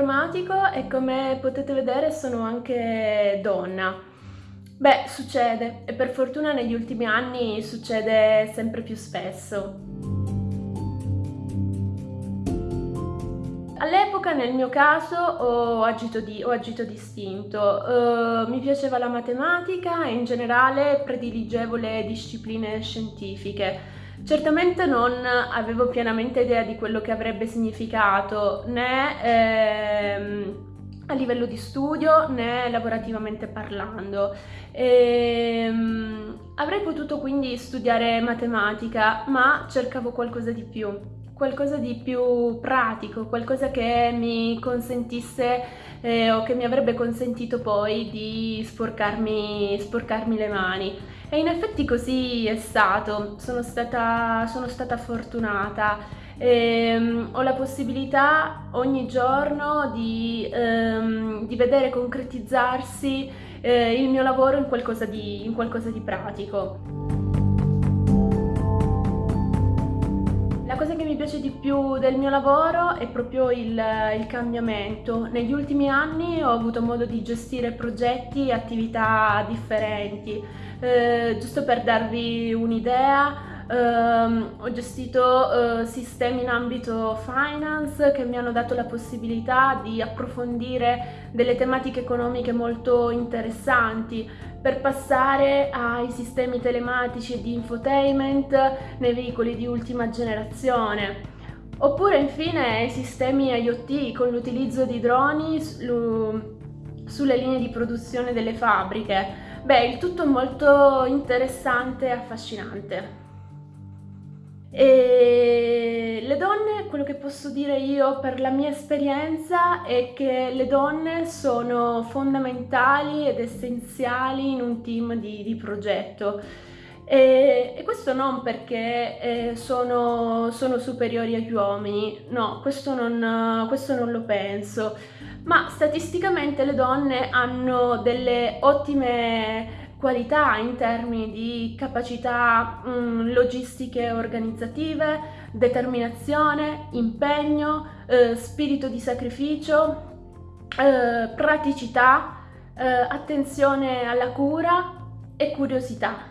informatico e come potete vedere sono anche donna. Beh, succede e per fortuna negli ultimi anni succede sempre più spesso. All'epoca nel mio caso ho agito, di, ho agito distinto, uh, mi piaceva la matematica e in generale prediligevo le discipline scientifiche. Certamente non avevo pienamente idea di quello che avrebbe significato né ehm, a livello di studio né lavorativamente parlando. Ehm, avrei potuto quindi studiare matematica, ma cercavo qualcosa di più, qualcosa di più pratico, qualcosa che mi consentisse eh, o che mi avrebbe consentito poi di sporcarmi, sporcarmi le mani. E in effetti così è stato, sono stata, sono stata fortunata. E, um, ho la possibilità ogni giorno di, um, di vedere concretizzarsi eh, il mio lavoro in qualcosa di, in qualcosa di pratico. Piace di più del mio lavoro è proprio il, il, cambiamento. Negli ultimi anni ho avuto modo di gestire progetti e attività differenti. Eh, giusto per darvi un'idea, ehm, ho gestito eh, sistemi in ambito finance che mi hanno dato la possibilità di approfondire delle tematiche economiche molto interessanti per passare ai sistemi telematici di infotainment nei veicoli di ultima generazione. Oppure infine ai sistemi IoT con l'utilizzo di droni sulle linee di produzione delle fabbriche Beh, il tutto molto interessante e affascinante. E le donne, quello che posso dire io per la mia esperienza è che le donne sono fondamentali ed essenziali in un team di, di progetto. E, e, questo non perché eh, sono, sono, superiori agli uomini, no, questo non, questo non lo penso ma statisticamente le donne hanno delle ottime qualità in termini di capacità mh, mm, logistiche organizzative, determinazione, impegno, eh, spirito di sacrificio, eh, praticità, eh, attenzione alla cura e curiosità.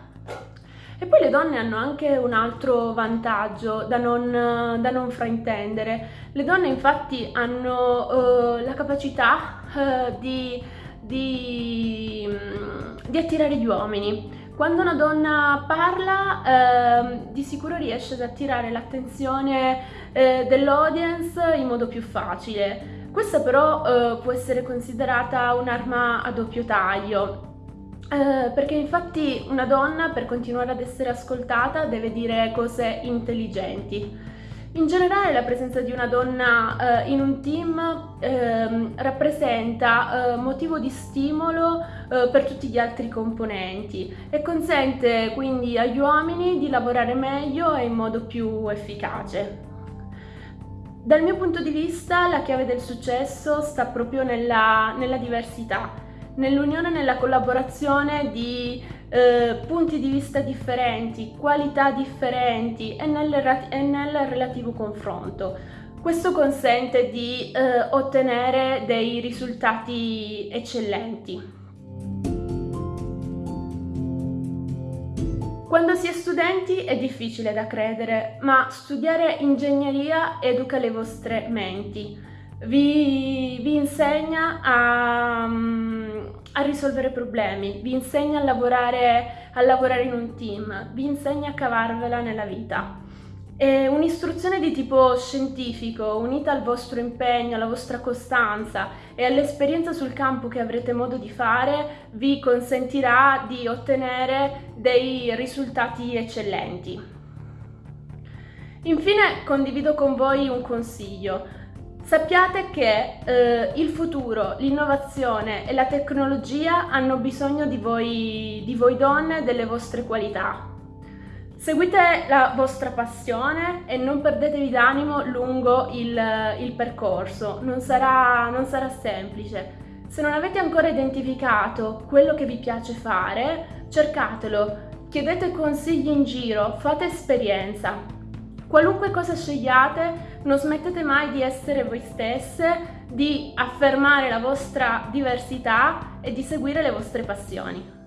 E poi le donne hanno anche un altro vantaggio da non, da non fraintendere. Le donne infatti hanno uh, la capacità uh, di, di, di, attirare gli uomini. Quando una donna parla uh, di sicuro riesce ad attirare l'attenzione dell'audience in modo più facile. Questa però può essere considerata un'arma a doppio taglio eh, perché infatti una donna per continuare ad essere ascoltata deve dire cose intelligenti. In generale la presenza di una donna eh, in un team eh, rappresenta eh, motivo di stimolo eh, per tutti gli altri componenti e consente quindi agli uomini di lavorare meglio e in modo più efficace. Dal mio punto di vista la chiave del successo sta proprio nella, nella diversità nell'unione e nella collaborazione di eh, punti di vista differenti, qualità differenti e nel, e nel relativo confronto. Questo consente di eh, ottenere dei risultati eccellenti. Quando si è studenti è difficile da credere, ma studiare ingegneria educa le vostre menti, vi, vi insegna a, a risolvere problemi, vi insegna a lavorare, a lavorare in un team, vi insegna a cavarvela nella vita. È un'istruzione di tipo scientifico, unita al vostro impegno, alla vostra costanza e all'esperienza sul campo che avrete modo di fare, vi consentirà di ottenere dei risultati eccellenti. Infine condivido con voi un consiglio. Sappiate che eh, il futuro, l'innovazione e la tecnologia hanno bisogno di voi, di voi donne delle vostre qualità. Seguite la vostra passione e non perdetevi d'animo lungo il, il percorso, non sarà, non sarà semplice. Se non avete ancora identificato quello che vi piace fare, cercatelo, chiedete consigli in giro, fate esperienza. Qualunque cosa scegliate, non smettete mai di essere voi stesse di affermare la vostra diversità e di seguire le vostre passioni.